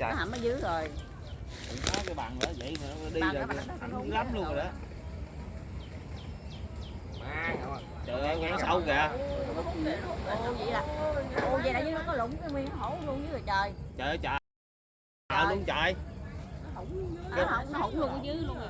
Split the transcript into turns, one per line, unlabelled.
trời
nó hầm ở dưới rồi.
Đừng có cái bằng đó vậy mà nó đi rồi
nó- nó-
lắm luôn rồi đó. trời ơi. Ngang sâu kìa.
Ô vậy là ô vậy là dưới nó có lủng cái miếng hổ luôn dưới rồi trời.
Trời ơi trời. Trời luôn trời.
Nó hổng nó hổng luôn ở dưới luôn rồi.